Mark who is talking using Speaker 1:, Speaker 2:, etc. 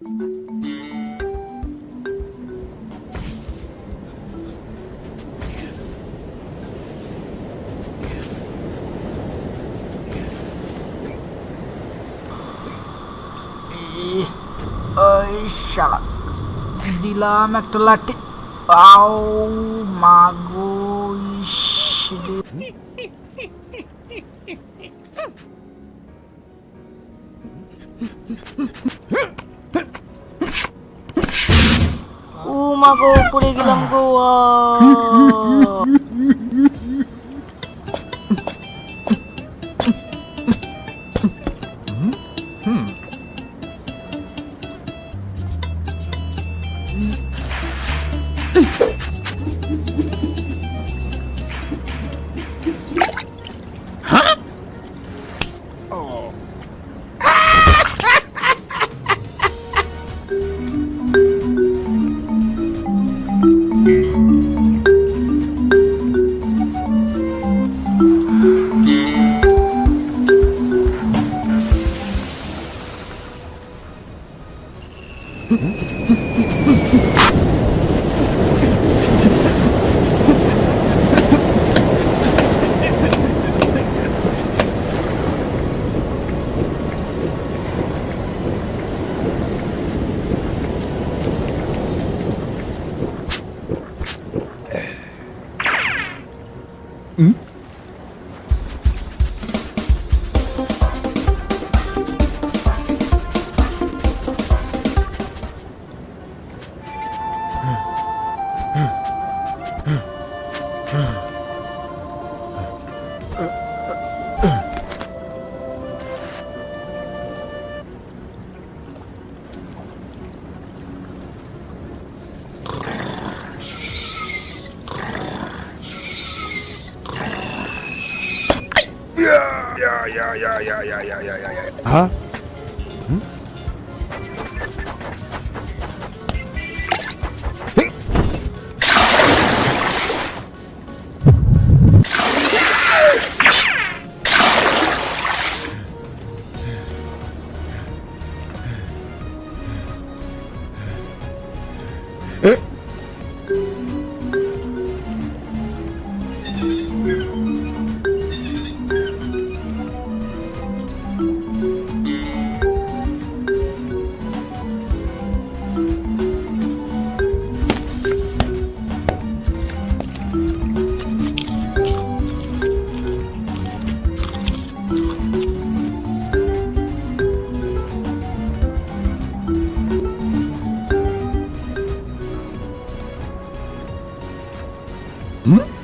Speaker 1: Ai, shalak. Dilam ekta lati. Au, mago, ishi. 꼼꼼하고 뿌리기 넘고워 으ん yeah, yeah, yeah, yeah, yeah, yeah, yeah. Huh? ん